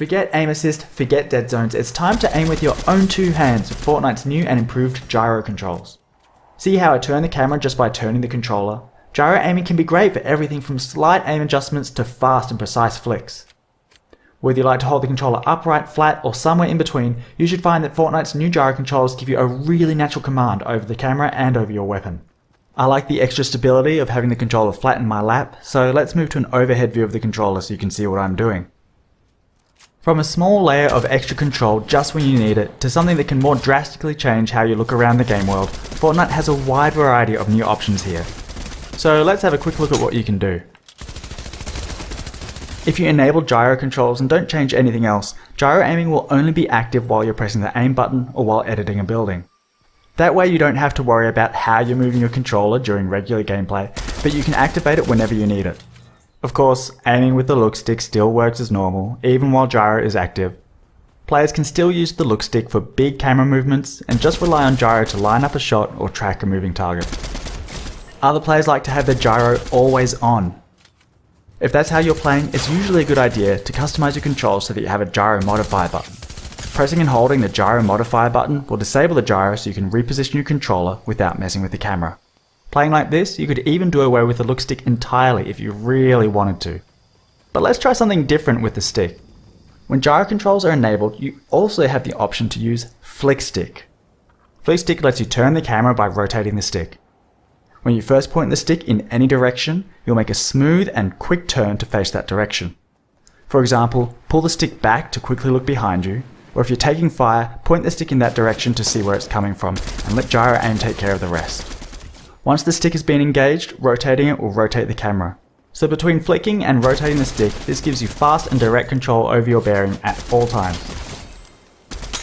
Forget aim assist, forget dead zones, it's time to aim with your own two hands with Fortnite's new and improved gyro controls. See how I turn the camera just by turning the controller? Gyro aiming can be great for everything from slight aim adjustments to fast and precise flicks. Whether you like to hold the controller upright, flat, or somewhere in between, you should find that Fortnite's new gyro controls give you a really natural command over the camera and over your weapon. I like the extra stability of having the controller flat in my lap, so let's move to an overhead view of the controller so you can see what I'm doing. From a small layer of extra control just when you need it, to something that can more drastically change how you look around the game world, Fortnite has a wide variety of new options here. So let's have a quick look at what you can do. If you enable gyro controls and don't change anything else, gyro aiming will only be active while you're pressing the aim button or while editing a building. That way you don't have to worry about how you're moving your controller during regular gameplay, but you can activate it whenever you need it. Of course, aiming with the look stick still works as normal, even while gyro is active. Players can still use the look stick for big camera movements and just rely on gyro to line up a shot or track a moving target. Other players like to have their gyro always on. If that's how you're playing, it's usually a good idea to customize your controls so that you have a gyro modifier button. Pressing and holding the gyro modifier button will disable the gyro so you can reposition your controller without messing with the camera. Playing like this, you could even do away with the look stick entirely if you really wanted to. But let's try something different with the stick. When gyro controls are enabled, you also have the option to use Flick Stick. Flick Stick lets you turn the camera by rotating the stick. When you first point the stick in any direction, you'll make a smooth and quick turn to face that direction. For example, pull the stick back to quickly look behind you, or if you're taking fire, point the stick in that direction to see where it's coming from, and let gyro aim take care of the rest. Once the stick has been engaged, rotating it will rotate the camera. So between flicking and rotating the stick, this gives you fast and direct control over your bearing at all times.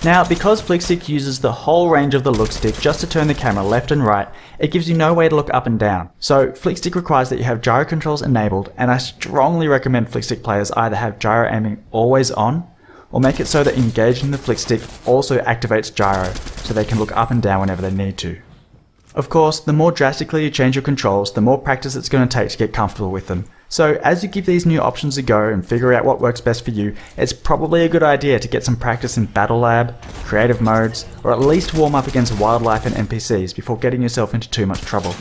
Now, because Flickstick uses the whole range of the look stick just to turn the camera left and right, it gives you no way to look up and down. So Flickstick requires that you have gyro controls enabled, and I strongly recommend Flickstick players either have gyro aiming always on, or make it so that engaging the Flickstick also activates gyro, so they can look up and down whenever they need to. Of course, the more drastically you change your controls, the more practice it's going to take to get comfortable with them. So as you give these new options a go and figure out what works best for you, it's probably a good idea to get some practice in Battle Lab, creative modes, or at least warm up against wildlife and NPCs before getting yourself into too much trouble.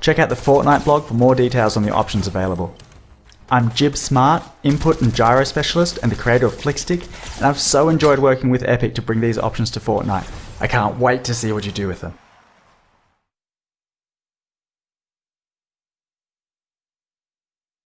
Check out the Fortnite blog for more details on the options available. I'm Jibb Smart, Input and Gyro Specialist and the creator of Flickstick, and I've so enjoyed working with Epic to bring these options to Fortnite. I can't wait to see what you do with them.